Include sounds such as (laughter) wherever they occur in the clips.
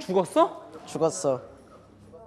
죽었어? 죽었어.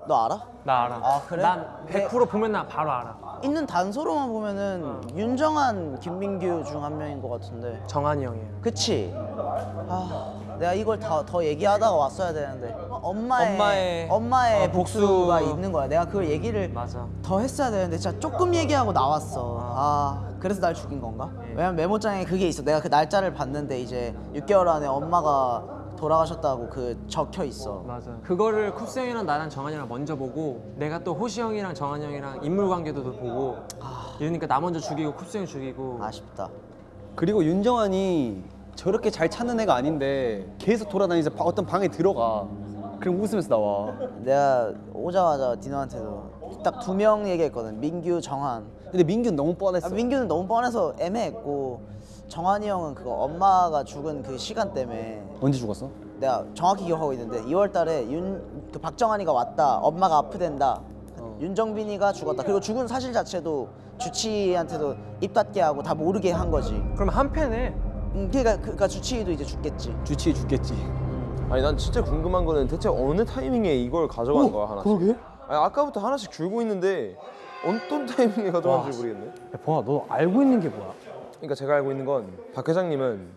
너 알아? 나 알아. 아, 그래? 난 100% 보면 나 바로 알아. 있는 단서로만 보면은 윤정한, 김민규 중 한 명인 것 같은데. 정한이 형이에요. 그치? 아, 내가 이걸 다, 더 얘기하다가 왔어야 되는데. 엄마의, 엄마의- 엄마의 어, 복수. 복수 가 있는 거야. 내가 그걸 얘기를 맞아. 더 했어야 되는데 진짜 조금 얘기하고 나왔어. 아, 그래서 날 죽인 건가? 예. 왜냐면 메모장에 그게 있어. 내가 그 날짜를 봤는데 이제 6개월 안에 엄마가 돌아가셨다고 그 적혀 있어. 맞아. 그거를 쿱스 형이랑 나랑 정한이 랑 먼저 보고 내가 또 호시 형이랑 정한이 형이랑 인물 관계도 보고 이러니까 나 먼저 죽이고 쿱스 형 죽이고 아쉽다. 그리고 윤정환이 저렇게 잘 찾는 애가 아닌데 계속 돌아다니면서 바- 어떤 방에 들어가. 그럼 웃으면서 나와. 내가 오자마자 디노한테도 딱 두 명 얘기했거든. 민규, 정한. 근데 민규는 너무 뻔했어. 아, 민규는 너무 뻔해서 애매했고 정한이 형은 그거 엄마가 죽은 그 시간 때문에 언제 죽었어? 내가 정확히 기억하고 있는데 2월 달에 윤 그 박정한이가 왔다. 엄마가 아프댄다. 윤정빈이가 죽었다. 그리고 죽은 사실 자체도 주치의한테도 입 닫게 하고 다 모르게 한 거지. 그럼 한 팬에 음, 그러니까, 그러니까 주치의도 이제 죽겠지. 주치의 죽겠지. 아니 난 진짜 궁금한 거는 대체 어느 타이밍에 이걸 가져가는 거야 하나씩 그러게? 아니 아까부터 하나씩 줄고 있는데 어떤 타이밍에 가져가는지 모르겠네 야, 봉아 너 알고 있는 게 뭐야? 그러니까 제가 알고 있는 건 박 회장님은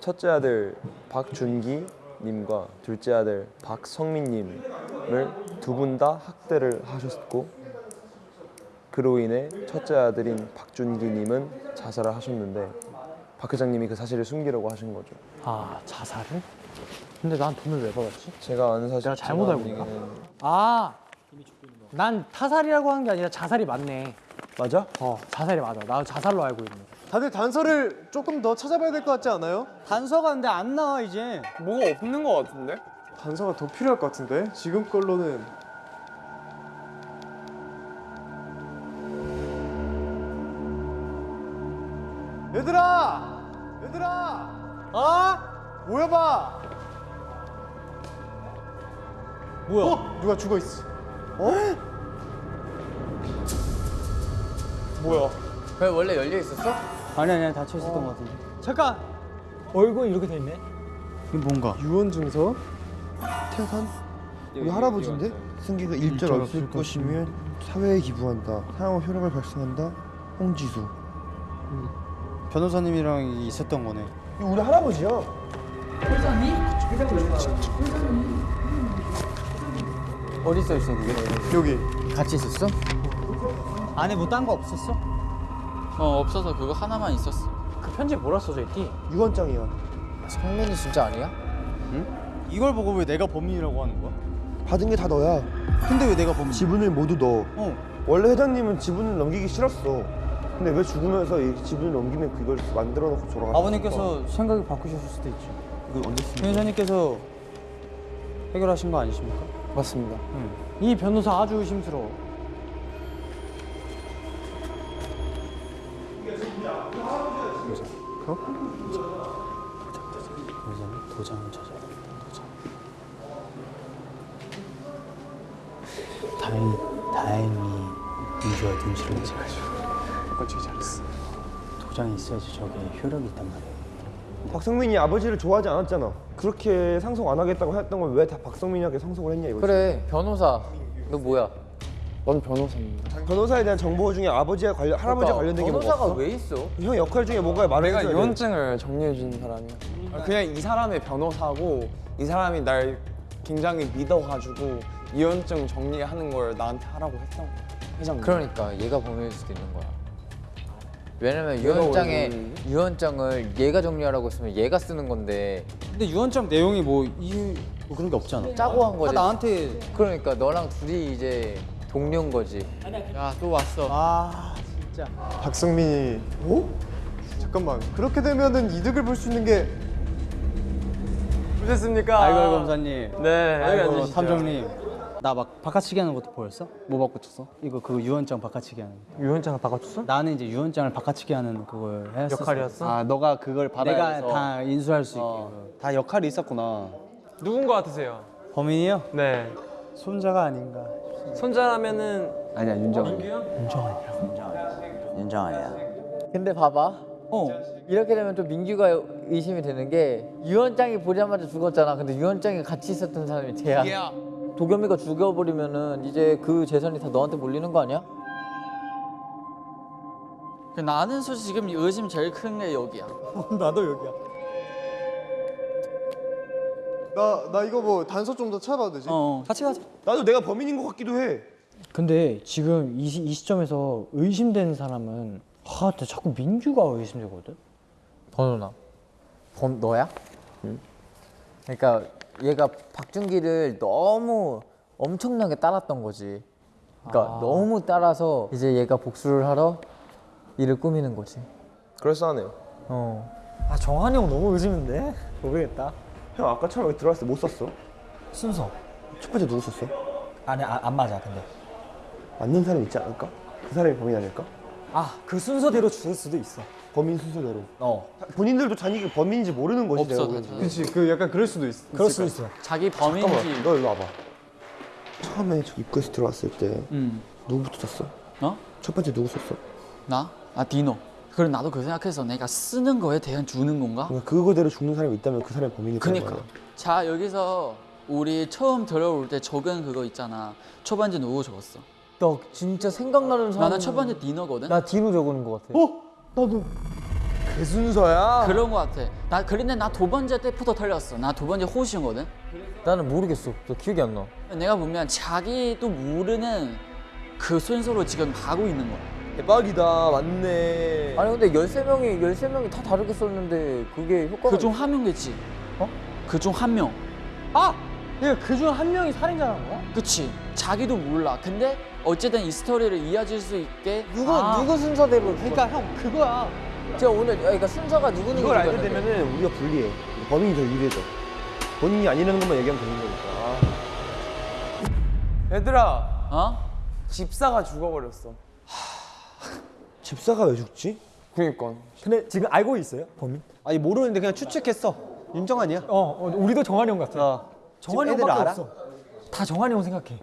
첫째 아들 박준기 님과 둘째 아들 박성민 님을 두 분 다 학대를 하셨고 그로 인해 첫째 아들인 박준기 님은 자살을 하셨는데 박 회장님이 그 사실을 숨기려고 하신 거죠 아 자살을? 근데 난 돈을 왜 받았지? 제가 아는 사실 내가 잘못 알고 있나? 얘기는 아, 난 타살이라고 한 게 아니라 자살이 맞네. 맞아? 어, 자살이 맞아. 나 자살로 알고 있는. 다들 단서를 조금 더 찾아봐야 될 것 같지 않아요? 단서가 근데 안 나와 이제. 뭐가 없는 것 같은데? 단서가 더 필요할 것 같은데 지금 걸로는 얘들아! 얘들아! 어? 모여봐! 뭐야? 어? 누가 죽어 있어? 뭐야? 왜 원래 열려 있었어? 아니 아니 닫혀 있었던 것 같은데. 잠깐. 얼굴 이렇게 돼 있네. 유언 증서? 태산? 우리 할아버지인데? 승기가 일절 없을 것이면 사회에 기부한다. 사용 효력을 발생한다. 홍지수. 변호사님이랑 있었던 거네. 이거 우리 할아버지야. 어디 써 있어 그게? 여기 같이 있었어? 안에 뭐 딴 거 없었어? 어 없어서 그거 하나만 있었어. 그 편지 뭐라 써져 있지? 유언장이야. 성민이 진짜 아니야? 이걸 보고 왜 내가 범인이라고 하는 거야? 받은 게 다 너야. 근데 왜 내가 범인? 지분을 모두 너. 어. 원래 회장님은 지분을 넘기기 싫었어. 근데 왜 죽으면서 이 지분을 넘기면 그걸 만들어 놓고 돌아갔어? 아버님께서 생각이 바꾸셨을 수도 있죠. 이거 언제 쓰는 변호사님께서 해결하신 거 아니십니까? 맞습니다. 이 변호사 아주 의심스러워. 도장, 도장을 찾아. 도장. 다행히 다행히 민주와 눈치를 내가지고 꼴찌 잘했어 도장이 있어야지 저게 효력이 있단 말이에요. 박성민이 아버지를 좋아하지 않았잖아. 그렇게 상속 안 하겠다고 했던 건왜다 박성민이한테 상속을 했냐 이거지. 그래 변호사 너 뭐야? 넌 변호사입니다. 변호사에 대한 정보 중에 아버지와 관련 할아버지와 관련된 게 뭐가 변호사가 없어? 왜 있어? 형 역할 중에 뭔가 말을 내가 해줘야 돼. 유언증을 정리해 주는 사람이야. 그냥 이 사람의 변호사고 이 사람이 날 굉장히 믿어가지고 유언증 정리하는 걸 나한테 하라고 했던 거야. 회장님. 그러니까 얘가 범인일 수도 있는 거야. 왜냐면 유언장에 유언장을 얘가 정리하라고 했으면 얘가 쓰는 건데 근데 유언장 내용이 뭐 이유 뭐 그런 게 없잖아. 짜고 한 거지. 다 나한테 그러니까 너랑 둘이 이제 동료인 거지. 야 또 왔어. 아 진짜. 박성민이 어? 잠깐만 그렇게 되면은 이득을 볼 수 있는 게 보셨습니까? 아이고 아이고 검사님. 네, 여기 아이고 앉으시죠. 탐정님. 나 막 바꿔치기 하는 것도 보였어? 뭐 바꿔쳤어? 이거 그 유언장 바꿔치기 하는. 거. 유언장을 바꿔줬어? 나는 이제 유언장을 바꿔치기 하는 그걸 했었어. 역할이었어? 아 너가 그걸 받아야 내가 내가 다 인수할 수 있게. 어. 다 역할이 있었구나. 누군 거 같으세요? 범인이요? 네. 손자가 아닌가. 손자라면은 아니야 윤정 윤정아야. 근데 봐봐. 어 이렇게 되면 또 민규가 의심이 되는 게 유언장이 보자마자 죽었잖아. 근데 유언장에 같이 있었던 사람이 쟤야. 도겸이가 죽여버리면은 이제 그 재산이 다 너한테 몰리는 거 아니야? 나는 솔직히 지금 의심 제일 큰 게 여기야. (laughs) 나도 여기야. 나, 나 이거 뭐 단서 좀 더 찾아봐도 되지? 어. 같이 가자. 나도 내가 범인인 것 같기도 해. 근데 지금 이, 시, 이 시점에서 의심되는 사람은 아, 근데 자꾸 민규가 의심되거든. 번호나. 범 너야? 그러니까 얘가 박준기를 너무 엄청나게 따랐던 거지. 그러니까 너무 따라서 이제 얘가 복수를 하러 일을 꾸미는 거지. 그럴싸하네요. 어. 아 정한이 형 너무 의심인데 모르겠다. 형 아까처럼 여기 들어왔을 때 못 썼어. 순서 첫 번째 누구 썼어? 아니 아, 안 맞아 근데. 맞는 사람 있지 않을까? 그 사람이 범인 아닐까? 아 그 순서대로 죽을 수도 있어. 범인 순서대로. 어. 본인들도 자기가 범인인지 모르는 거지 없어, 내가 보기엔. 그치 그 약간 그럴 수도 있, 그럴 수도 있어. 자기 잠깐만, 범인지. 너 일로 와봐. 처음에 저 입구에서 들어왔을 때 음. 누구부터 썼어? 어? 첫 번째 누구 썼어? 나? 아 디노. 그래 나도 그 생각해서 내가 쓰는 거에 대한 주는 건가? 그러니까 그거대로 죽는 사람이 있다면 그 사람이 거야. 그니까. 자 여기서 우리 처음 들어올 때 적은 그거 있잖아. 첫 번째 누구 적었어? 너 진짜 생각나는 사람. 나는 첫 번째 디노거든. 나 디노 적는 거 같아. 그 순서야? 그런 거 같아. 나 그런데 나 두 번째 때부터 틀렸어. 나 두 번째 호시거든. 나는 모르겠어. 너 기억이 안 나. 내가 보면 자기도 모르는 그 순서로 지금 가고 있는 거야. 대박이다. 맞네. 아니 근데 13명이 13명이 다 다르게 썼는데 그게 효과가 그 중 한 명겠지. 어? 그 중 한 명. 아, 그러니까 그중 한 명이 살인자라는 거야? 그치. 자기도 몰라. 근데 어쨌든 이 스토리를 이어질 수 있게 누구 아, 누구 순서대로 그러니까 형 그거야. 제가 오늘 그러니까 순서가 누구 누구 이걸 알게 되면은 우리가 불리해. 범인이 더 유리해져. 본인이 아니라는 것만 얘기하면 되는 거니까. 얘들아 어? 집사가 죽어버렸어. 집사가 왜 죽지? 그니까. 근데 지금 알고 있어요 범인? 아니 모르는데 그냥 추측했어. 윤정환이야. 어, 어 우리도 정한이 형 같아. 어. 정한이 형밖에 알아? 없어. 다 정한이 형 생각해.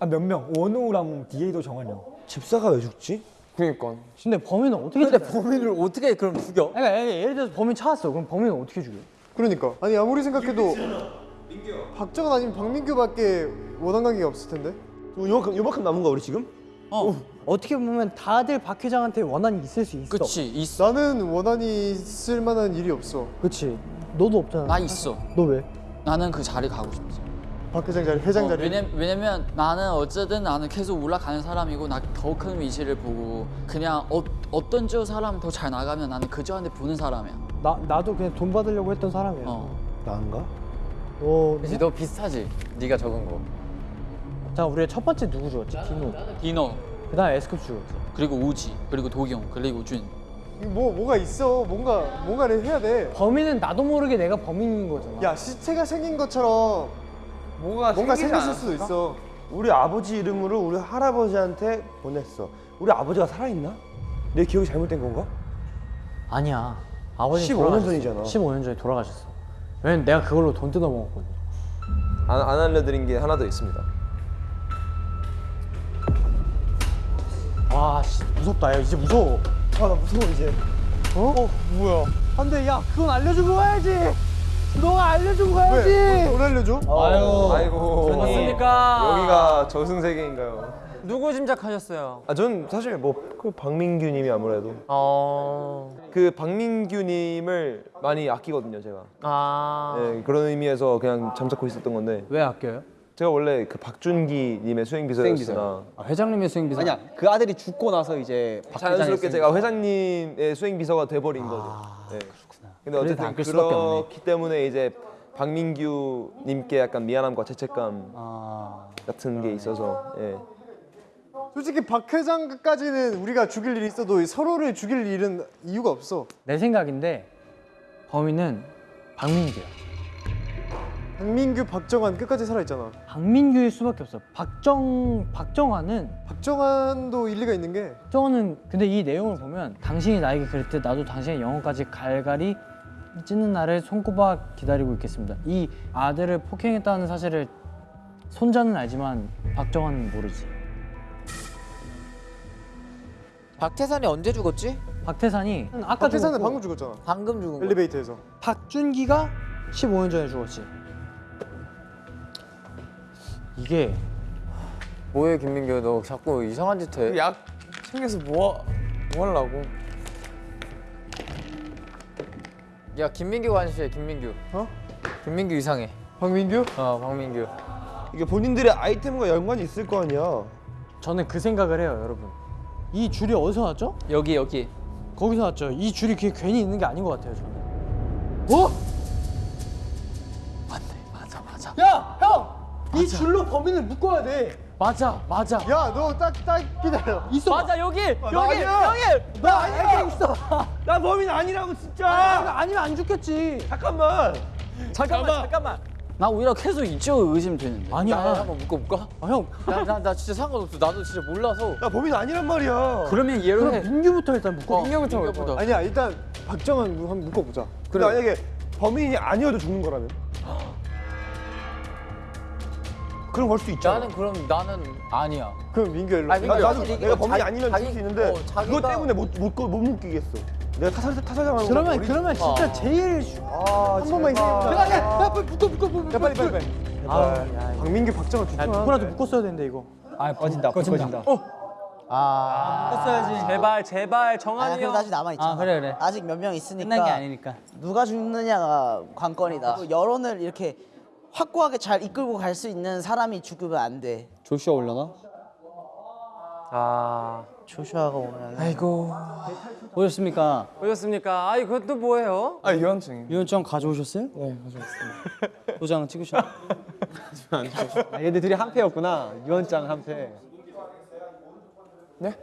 아 몇 명? 원우랑 디에이도 정한이 형. 집사가 왜 죽지? 그니까. 근데 범인은 어떻게 근데 범인을 어떻게 그럼 죽여? 그러니까 예를 예를 들어서 범인 찾았어. 그럼 범인은 어떻게 죽여? 그러니까 아니 아무리 생각해도 박정은 아니면 박민규밖에 원한 관계가 없을 텐데 요만큼, 요만큼 남은 거야 우리 지금? 어. 어떻게 보면 다들 박 회장한테 원한이 있을 수 있어. 그치. 있어. 나는 원한이 있을 만한 일이 없어 그치. 너도 없잖아. 나 있어. 너 왜? 나는 그 자리 가고 싶지. 박 회장 자리 회장 어, 자리 왜냐, 왜냐면 나는 어쨌든 나는 계속 올라가는 사람이고 나 더 큰 위치를 보고 그냥 어, 어떤 저 사람 더 잘 나가면 나는 그저한테 보는 사람이야. 나 나도 그냥 돈 받으려고 했던 사람이야. 어. 나인가? 어. 그치 너 비슷하지? 네가 적은 거. 자 우리가 첫 번째 누구 죽었지? 디노. 디노 그 다음 에 S급 죽었지. 그리고 우지 그리고 도경 그리고 준. 뭐 뭐가 있어 뭔가 뭔가를 해야 돼야 범인은 나도 모르게 내가 범인인 거잖아. 시체가 생긴 것처럼 뭐가 뭔가 생겼을 수도? 있어 우리 아버지 이름으로 우리 할아버지한테 보냈어. 우리 아버지가 살아있나? 내 기억이 잘못된 건가? 아니야. 아버지 15년 전이잖아. 15년 전에 돌아가셨어. 왜냐면 내가 그걸로 돈 뜯어 먹었거든. 안, 안 알려드린 게 하나 더 있습니다. 와, 씨, 무섭다. 야, 이제 무서워. 아 나 무서워 이제. 어? 어, 뭐야? 안 돼, 야, 그건 알려주고 가야지. 너가 알려주고 가야지. 왜? 돈 알려줘? 아유. 아이고. 맞습니까? 여기가 저승세계인가요? 누구 짐작하셨어요? 아, 전 사실 뭐그 박민규님이 아무래도 어. 그 박민규님을 많이 아끼거든요, 제가. 아. 네, 그런 의미에서 그냥 잠자코 있었던 건데 왜 아껴요? 제가 원래 그 박준기 님의 수행 비서였으나 아, 회장님의 수행 비서. 아니야 그 아들이 죽고 나서 이제 박 자연스럽게 제가 회장님의 수행 비서가 돼버린 거죠. 네. 근데 그래도 어쨌든 그렇기 때문에 이제 박민규 님께 약간 미안함과 죄책감 아. 같은 게 있어서 예. 솔직히 박 회장까지는 우리가 죽일 일이 있어도 서로를 죽일 일은 이유가 없어 내 생각인데 범인은 박민규야. 박민규 박정환 끝까지 살아있잖아 박민규일 수밖에 없어. 박정 박정환은 박정환도 일리가 있는 게 박정환은 근데 이 내용을 보면 당신이 나에게 때 나도 당신의 영혼까지 갈갈이 찢는 날을 손꼽아 기다리고 있겠습니다. 이 아들을 폭행했다는 사실을 손자는 알지만 박정환은 모르지. 박태산이 언제 죽었지? 박태산이 아까 박태산은 죽었고 방금 죽었잖아. 방금 죽은 거. 엘리베이터에서. 박준기가 15년 전에 죽었지. 이게 뭐해 김민규 너 자꾸 이상한 짓 해. 약 챙겨서 뭐, 뭐 하려고 야 김민규 관시해 김민규. 어? 김민규 이상해. 박민규? 어 박민규. 이게 본인들의 아이템과 연관이 있을 거 아니야. 저는 그 생각을 해요, 여러분. 이 줄이 어디서 났죠? 여기 여기. 거기서 났죠. 이 줄이 그게 괜히 있는 게 아닌 것 같아요, 저는. 어? 맞네 맞아 맞아. 야, 형! 이 줄로 범인을 묶어야 돼. 맞아 맞아. 야, 너 딱 딱 기다려. 있어. 맞아 여기 여기 아니야. 여기. 나 아니야. 있어. (laughs) 나 범인 아니라고 진짜. 아, 아니 면 안 죽겠지. 잠깐만. 잠깐만 잠깐만. 나 오히려 계속 이쪽 의심되는데. 아니야. 나 한번 묶어볼까? 아, 형. 나, 나, 나 진짜 상관없어. 나도 진짜 몰라서. 나 범인 아니란 말이야. 그러면 그럼 해. 민규부터 일단 묶어. 민규부터 민규부터. 아니야, 일단 박정환 한번 묶어보자. 근데 만약에 범인이 아니어도 죽는 거라면? 그럼 걸 수 있잖아. 나는 그럼 나는 아니야. 그럼 민규 일로. 아니, 나, 민규 나도 확실히 내가 범인이 자기- 아니면 자기- 수 있는데 어, 자기가- 때문에 못, 못, 못 묶이겠어. 내가 타살, 타살당하는 그러면 거 그러면 진짜 어. 제일 쉬- 아, 한 번만 제발. 있으면. 야, 야, 묶어, 묶어, 묶어. 야, 빨리 빨리 빨리. 아, 야, 박민규, 박정환 야, 좋구나. 누구라도 묶었어야 되는데 이거. 아, 꺼진다, 꺼진다. 아. 제발 제발 아니 정한이 그래도 형. 아직 남아 있잖아. 아, 그래, 그래. 아직 몇 명 있으니까. 끝난 게 아니니까. 누가 죽느냐가 관건이다. 그리고 여론을 이렇게 확고하게 잘 이끌고 갈 수 있는 사람이 죽으면 안 돼. 조슈아 올려나? 아 조슈아가 오면 아이고 보셨습니까? 보셨습니까? 아이 그것도 뭐예요? 아 유언증 유언장 가져오셨어요? 네 가져왔습니다 도장 찍으셨. (laughs) 아, 얘들 둘이 한 패였구나. 유언장 한 패. 네?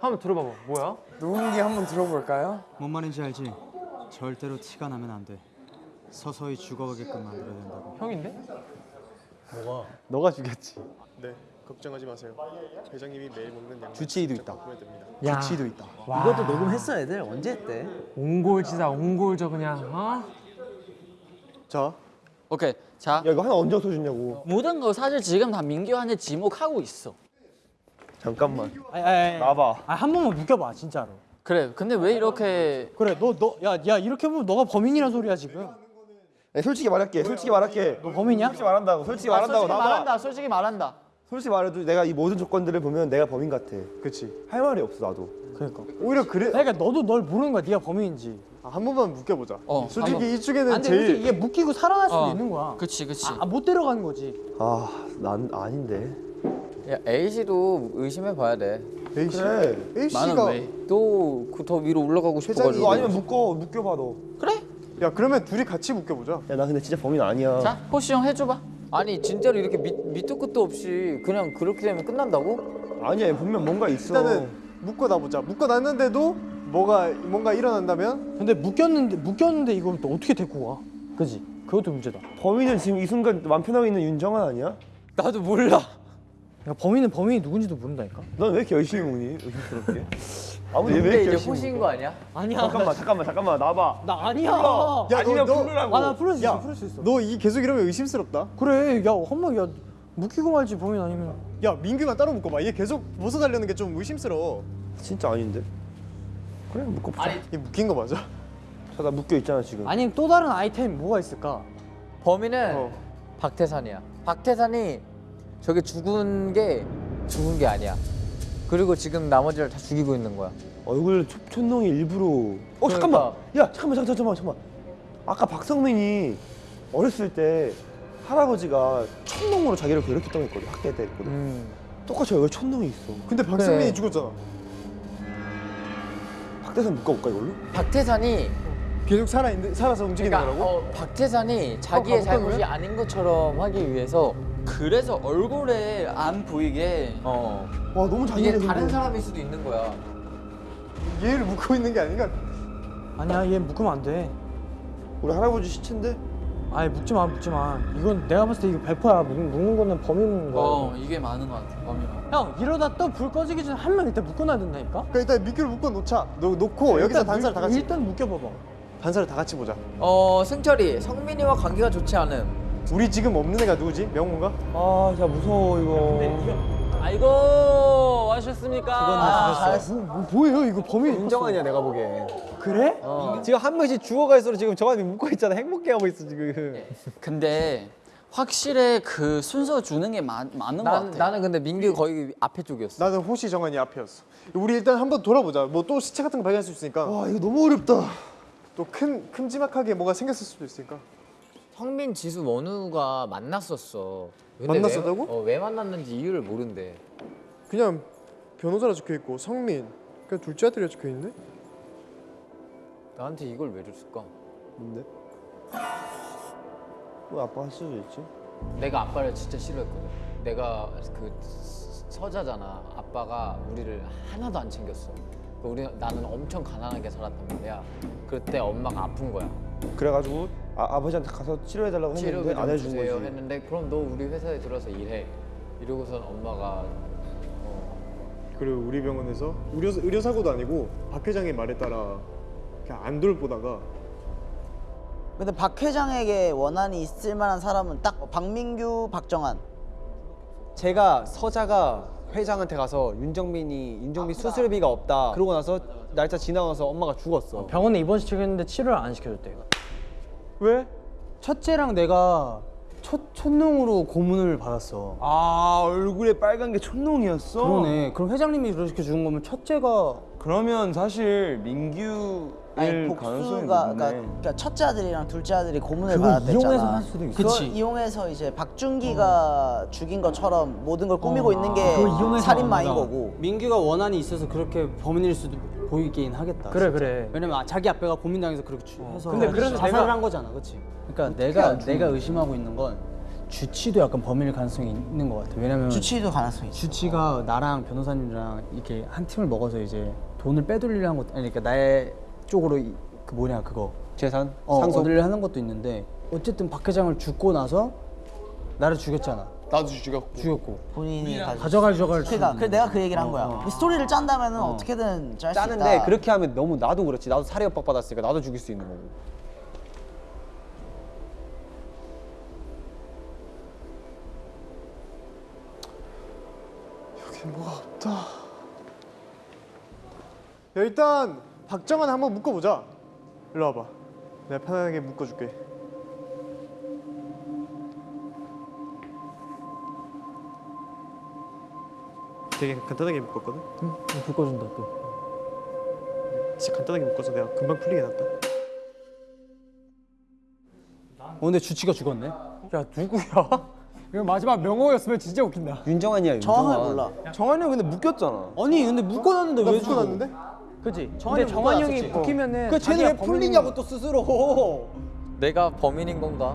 한번 들어봐봐. 뭐야? 누군지 한번 들어볼까요? 뭔 말인지 알지? 절대로 티가 나면 안 돼. 서서히 죽어가게끔 만들어야 된다고. 형인데? 너가 죽였지. 네, 걱정하지 마세요. 회장님이 매일 먹는 양. 주치의도 있다. 야 지도 있다. 이것도 녹음했어 애들 언제 했대? 옹골지다 옹골저 그냥 어? 자, 오케이 자 야 이거 하나 언제 없어졌냐고. 모든 거 사실 지금 다 민규한테 지목하고 있어. 잠깐만. 아니, 아니, 아니. 나봐. 아, 한 번만 묶여봐, 진짜로. 그래 근데 왜 이렇게 그래, 너, 너, 야, 야, 이렇게 보면 너가 범인이란 소리야 지금. 야, 솔직히 말할게. 솔직히 말할게. 너 범인이야? 솔직히 말한다고. 솔직히 아, 말한다고. 솔직히. 말한다 솔직히 말한다. 솔직히 말해도 내가 이 모든 조건들을 보면 내가 범인 같아. 그렇지. 할 말이 없어 나도. 그러니까. 오히려 그래. 그러니까 너도 널 모르는 거야, 네가 범인인지. 아, 한 번만 묶여보자. 어, 솔직히 한번. 이쪽에는 안 돼, 제일 솔직히 이게 묶이고 살아날 수도 어. 있는 거야. 그치 그치. 아, 못 데려가는 거지. 아, 난 아닌데. 야 A 씨도 의심해 봐야 돼. A 씨. 그래. A 씨가 왜? 또그더 위로 올라가고 회장이 싶어 가지고. 너 아니면 묶어. 묶여 봐 너. 그래? 야 그러면 둘이 같이 묶여보자. 야, 나 근데 진짜 범인 아니야. 자 호시 형 해줘봐. 아니 진짜로 이렇게 밑, 밑도 끝도 없이 그냥 그렇게 되면 끝난다고? 아니야, 분명 뭔가 있어. 일단은 묶어놔보자. 묶어놨는데도 뭐가 뭔가 일어난다면 근데 묶였는데 묶였는데 이걸 또 어떻게 데리고 와? 그지? 그것도 문제다. 범인은 지금 이 순간 맘 편하고 있는 윤정환 아니야? 나도 몰라. 야, 범인은 범인이 누군지도 모른다니까. 넌 왜 이렇게 열심히 먹니? 의심스럽게. (laughs) 아무도 왜 이제 먹어? 거 아니야? 아니야. 잠깐만, 잠깐만, 잠깐만. 나봐. 나 아니야. 불러. 야, 아니면 너- 너- 부르라고. 아, 나 풀을 수 있어. 야, 풀을 수 있어. 너 이 계속 이러면 의심스럽다. 그래. 야, 한번 야 묶이고 말지 범인 아니면. 야 민규만 따로 묶어봐. 얘 계속 벗어달라는 게 좀 의심스러워. 진짜 아닌데? 그래, 묶어 보자. 얘 묶인 거 맞아? 자, 나 묶여 있잖아 지금. 아니면 또 다른 아이템 뭐가 있을까? 범인은 어. 박태산이야. 박태산이 저게 죽은 게 죽은 게 아니야. 그리고 지금 나머지를 다 죽이고 있는 거야. 얼굴 초, 촌농이 일부러. 어 잠깐만. 야 잠깐만 잠깐만 잠깐만 잠깐만. 아까 박성민이 어렸을 때 할아버지가 촌농으로 자기를 괴롭혔다고 했거든 학대 때 했거든. 음. 똑같이 얼굴 촌농이 있어. 근데 박성민이 그래. 죽었잖아. 박대선 묶어볼까 이걸로? 박태산이 계속 살아 있는 살아서 움직이는 그러니까 거라고? 어, 박태산이 자기의 가볼까, 잘못이 그러면? 아닌 것처럼 하기 위해서 그래서 얼굴에 안 보이게 어 와 너무 이게 잔인해. 다른 근데. 사람일 수도 있는 거야. 얘를 묶고 있는 게 아닌가? 아니야, 얘 묶으면 안 돼. 우리 할아버지 시체인데? 아니 묶지 마, 묶지 마. 이건 내가 봤을 때 이거 100%야. 묶, 묶는 거는 범인인 거야. 어 이게 많은 것 같아 범인은. 형 이러다 또 불 꺼지기 전에 한 명 일단 묶어놔야 된다니까. 그러니까 일단 민규를 묶어 놓자. 너 놓고 여기서 단사를 다 같이 일단 묶여봐봐. 단사를 다 같이 보자. 어 승철이 성민이와 관계가 좋지 않음. 우리 지금 없는 애가 누구지? 명훈가? 아 진짜 무서워 이거. 아이고 와주셨 잘하셨습니까? 아, 잘했어. 뭐, 뭐예요 이거 범인 윤정환이야 내가 보기엔. 그래? 지금 한 명씩 죽어갈수록 지금 정한이 묶고 있잖아. 행복해 하고 있어 지금. 근데 확실히 그 순서 주는 게 많, 많은 것 난, 같아. 나는 근데 민규 거의 앞에 쪽이었어. 나는 호시 정한이 앞이었어 우리 일단 한번 돌아보자 뭐 또 시체 같은 거 발견할 수 있으니까 와 이거 너무 어렵다. 또 큰 큼지막하게 뭐가 생겼을 수도 있으니까 성민, 지수, 원우가 만났었어. 만났었다고? 왜, 어, 왜 만났는지 이유를 모른대. 그냥 변호사라 적혀 있고 성민 그냥 둘째 아들이라 적혀 있네 나한테 이걸 왜 줬을까? 뭔데? 왜 아빠가 할 수도 있지? 내가 아빠를 진짜 싫어했거든. 내가 그 서자잖아. 아빠가 우리를 하나도 안 챙겼어. 그 우리 나는 엄청 가난하게 살았단 말이야. 그때 엄마가 아픈 거야. 그래가지고 아, 아버지한테 가서 치료해달라고 했는데 좀안 해준 주세요 거지. 했는데 그럼 너 우리 회사에 들어서 일해. 이러고선 엄마가 그리고 우리 병원에서 의료, 의료 사고도 아니고 박 회장의 말에 따라 그냥 안 돌보다가 근데 박 회장에게 원한이 있을 만한 사람은 딱 박민규, 박정환. 제가 서자가 회장한테 가서 윤정민이 윤정민 수술비가 없다. 그러고 나서 날짜 지나가서 엄마가 죽었어. 병원에 입원 시켰는데 치료를 안 시켜줬대. 왜? 첫째랑 내가 첫 첫농으로 고문을 받았어. 아 얼굴에 빨간 게 촌농이었어? 그러네. 그럼 회장님이 그렇게 죽은 거면 첫째가 그러면 사실 민규일 아니 가능성이 복수가. 그러니까, 그러니까 첫째 아들이랑 둘째 아들이 고문을 받았댔잖아. 이용해서 할 수도 있어. 그걸. 이용해서 이제 박준기가 죽인 것처럼 모든 걸 꾸미고 있는 게 살인마인. 거고. 민규가 원한이 있어서 그렇게 범인일 수도 보이긴 하겠다. 그래, 진짜. 그래. 왜냐면 아, 자기 아빠가 고민당해서 그렇게 주- 해서 근데 그래서 자살을 내가- 한 거잖아, 그렇지? 그러니까 내가 내가 의심하고 있는 건 주치도 약간 범인일 가능성이 있는 것 같아. 왜냐면 주치도 가능성이 있어. 주치가 나랑 변호사님이랑 이렇게 한 팀을 먹어서 이제 돈을 빼돌리려 한 것도 아니 그러니까 나의 쪽으로 이- 그 뭐냐 그거 재산 어, 상속. 얻으려 하는 것도 있는데 어쨌든 박 회장을 죽고 나서 나를 죽였잖아. 나도 죽였고. 죽였고 본인이. 가져갈 저갈 그러니까 그래 내가 그 얘기를 한 거야. 어. 이 스토리를 짠다면은 어. 떻게든 짤 수 있다. 짜는데 그렇게 하면 너무 나도 그렇지. 나도 살해 협박 받았으니까 나도 죽일 수 있는 거고. 여기 뭐가 없다 야, 일단 박정환 한번 묶어보자 일로 와봐 내가 편하게 묶어줄게 되게 간단하게 묶었거든? 응, 묶어준다 또. 진짜 간단하게 묶어서 내가 금방 풀리게 해놨다 어, 근데 주치가 죽었네. 야 누구야? (laughs) 이거 마지막 명호였으면 진짜 웃긴다. 윤정환이야. 윤정환. 몰라. 정한이 형 근데 묶였잖아. 아니 근데 묶어놨는데 나왜 죽어? 묶어놨는데? 그지? 정한이 근데 정한이 형이. 묶이면은 그 쟤는 왜 풀리냐고 또 스스로. (laughs) 내가 범인인 건가?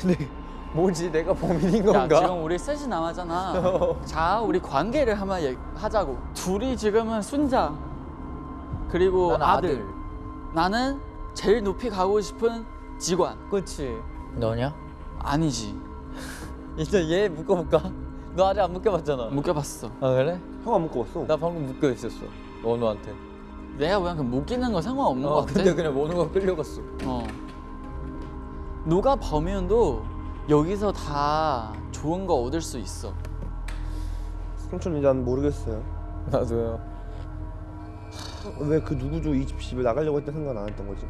(laughs) 뭐지? 내가 범인인 야, 건가? 지금 우리 셋이 남았잖아. (laughs) 자, 우리 관계를 한번 얘기- 하자고. 둘이 지금은 순자. 그리고 아들. 아들. 나는 제일 높이 가고 싶은 직원. 그렇지. 너냐? 아니지. 이제 얘 묶어볼까? 너 아직 안 묶여봤잖아. 묶여봤어. 아 그래? 형 안 묶어봤어. 나 방금 묶여 있었어. 원우한테. 내가 그냥 그 묶이는 거 상관없는 어것 같아. 근데 그냥 원우가 끌려갔어. 어. 누가 범인도 여기서 다 좋은 거 얻을 수 있어. 삼촌 이제 난 모르겠어요. 나도요. 왜 그 누구죠 이집 집에 나가려고 했던 생각 안 했던 거지?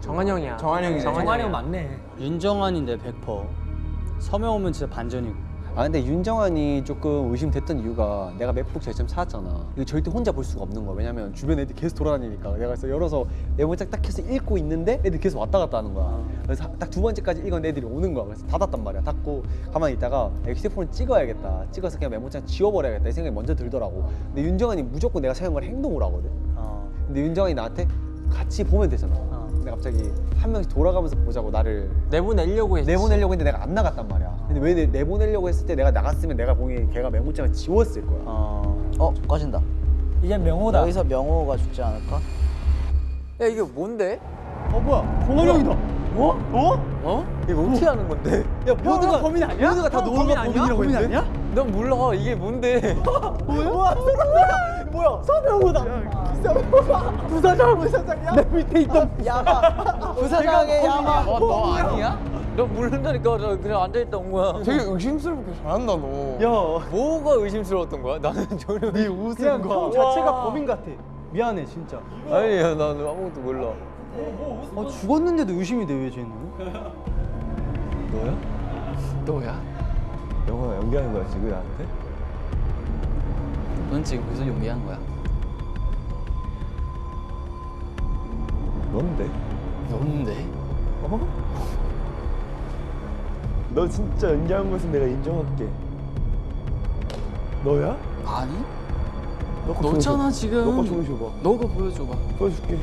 정한 형이야. 정한 형이네. 정한이 형 맞네. 윤정환인데 100%. 서명 오면 진짜 반전이고. 아 근데 윤정환이 조금 의심됐던 이유가 내가 맥북 제점 사왔잖아. 이거 절대 혼자 볼 수가 없는 거야. 왜냐면 주변 애들이 계속 돌아다니니까. 내가 그래서 열어서 메모장 딱 해서 읽고 있는데 애들이 계속 왔다 갔다 하는 거야. 그래서 딱 두 번째까지 읽은 애들이 오는 거야. 그래서 닫았단 말이야. 닫고 가만히 있다가 휴대폰을 찍어야겠다. 찍어서 그냥 메모장 지워버려야겠다. 이 생각이 먼저 들더라고. 근데 윤정환이 무조건 내가 생각을 행동을 하거든. 어. 근데 윤정환이 나한테 같이 보면 되잖아. 근데 갑자기 한 명씩 돌아가면서 보자고 나를 내보내려고 했지. 내보내려고 했는데 내가 안 나갔단 말이야. 근데 왜 내, 내보내려고 했을 때 내가 나갔으면 내가 보기엔 걔가 메모장을 지웠을 거야. 어. 어 꺼진다. 이제 명호다. 여기서 명호가 죽지 않을까? 야 이게 뭔데? 어 뭐야? 정한이 형이다. 어? 어? 어? 이거 어떻게 하는 건데? 야 모두가 범인 아니야? 모두가 다형 너가 범인 아니야? 범인 했는데? 아니야? 넌 몰라 이게 뭔데? (laughs) 뭐야? 뭐야? 서명우다. 부사장 부사장이야? 내 밑에 있던 야마. 부사장의 야마. 어, 너 아니야? 너 모른다니까 너 그냥 앉아있다 온 거야. 되게 의심스럽게 잘한다 너. 야, 뭐가 의심스러웠던 거야? 나는 (laughs) 전혀 네 웃음 그 자체가 범인 같아. 미안해 진짜. 아니야 나는 아무것도 몰라. 어, 죽었는데도 의심이 돼왜 쟤는? 너야? 너야? 영화 연기하는 거야 지금 나한테? 넌 지금 무슨 용기한 거야? 넌데? 넌데? 너 진짜 연기한 것은 내가 인정할게. 너야? 아니? 너거 너잖아. 지금. 너거 보여줘봐. 너가 보여줘봐. 보여줄게.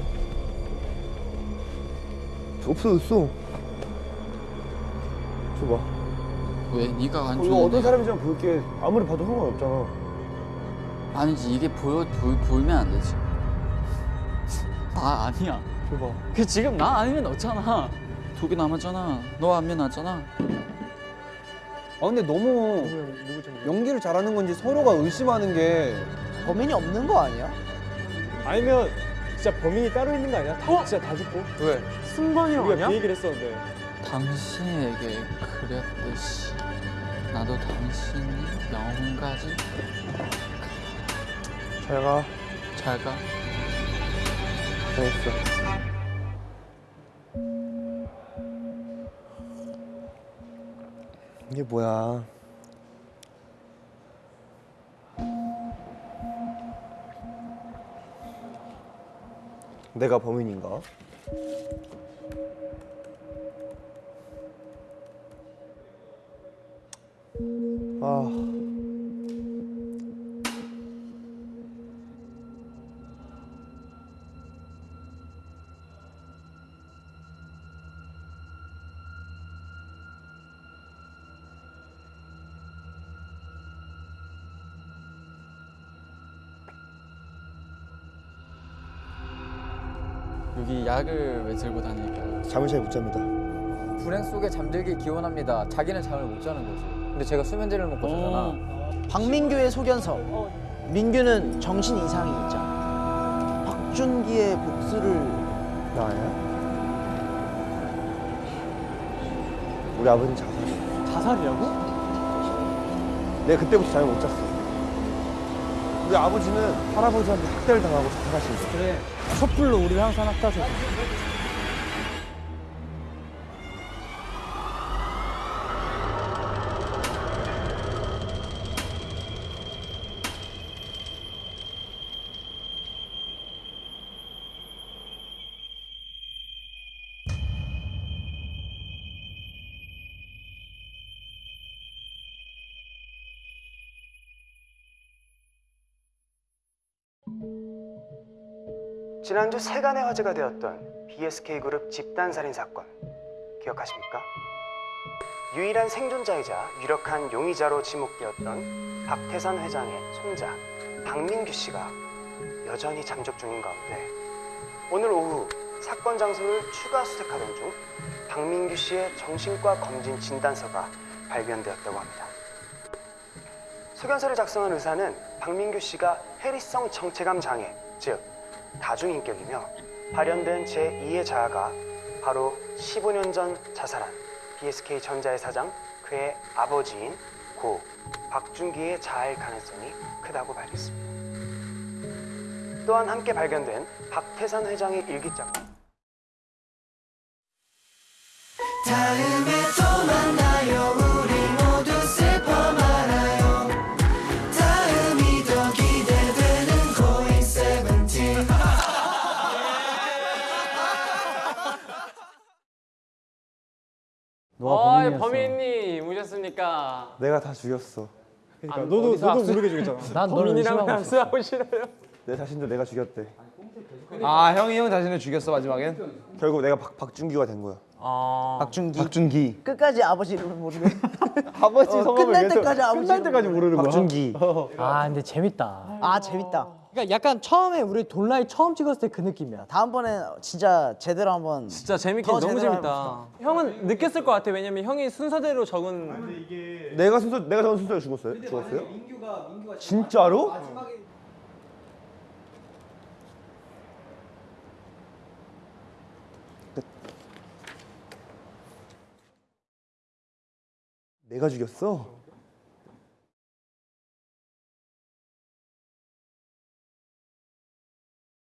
없어졌어. 줘봐. 왜? 네가 안 어, 이거 좋은데? 어떤 사람인지 한번 볼게. 아무리 봐도 상관없잖아. 아니지 이게 보여 보, 보이면 안 되지. 나 아니야. 줘봐. 그 지금 나 아니면 너잖아. 두 개 남았잖아. 너 안면 나잖아. 아 근데 너무 연기를 잘하는 건지 서로가 의심하는 게 범인이 없는 거 아니야? 아니면 진짜 범인이 따로 있는 거 아니야? 다, 진짜 다 죽고? 왜? 승관이랑 우리가 아니야? 그 얘기를 했었는데 당신에게 그렸듯이 나도 당신이 영혼까지 잘 가. 잘 가. 잘했어. 이게 뭐야? 내가 범인인가? 아. 여기 약을 왜 들고 다닐까요? 잠을 잘 못 잡니다. 불행 속에 잠들기 기원합니다. 자기는 잠을 못 자는 거지. 근데 제가 수면제를 먹고 자잖아. 박민규의 소견서. 민규는 정신 이상이 있자. 박준기의 복수를 나야? 우리 아버지는 자살이야. 자살이라고? 내가 그때부터 잠을 못 잤어. 우리 아버지는 할아버지한테 학대를 당하고 자살하신 거야. 그래. 촛불로 우리를 항상 학다줘. 지난주 세간의 화제가 되었던 BSK 그룹 집단 살인 사건 기억하십니까? 유일한 생존자이자 유력한 용의자로 지목되었던 박태산 회장의 손자 박민규 씨가 여전히 잠적 중인 가운데 오늘 오후 사건 장소를 추가 수색하던 중 박민규 씨의 정신과 검진 진단서가 발견되었다고 합니다. 소견서를 작성한 의사는 박민규 씨가 해리성 정체감 장애, 즉 다중인격이며 발현된 제2의 자아가 바로 15년 전 자살한 BSK 전자의 사장 그의 아버지인 고 박준기의 자아일 가능성이 크다고 밝혔습니다. 또한 함께 발견된 박태산 회장의 일기장 오셨습니까? 내가 다 죽였어. 그러니까 너도 너도 모르게 죽였잖아 (laughs) 난 너를 범인이랑 의심하고. 함수하고 싫어요. 내 자신도 내가 죽였대. 아 형이 형 자신을 죽였어 마지막엔? 결국 내가 박, 박준규가 된 거야. 아, 박준기. 박준기. 끝까지 아버지 이름을 모르네. (laughs) 아버지 어, 성함을 끝날 계속- 때까지 아버지 끝날 때까지 모르는 거야. 박준기. 아 근데 재밌다. 아 재밌다. 그러니까 약간 처음에 우리 돌라이 처음 찍었을 때 그 느낌이야. 다음번에 진짜 제대로 한번 진짜 재밌게 더 너무 재밌다. 형은 느꼈을 것 같아. 왜냐면 형이 순서대로 적은 내가 순서 내가 적은 순서에 죽었어요? 죽었어요? 진짜로? 내가 죽였어?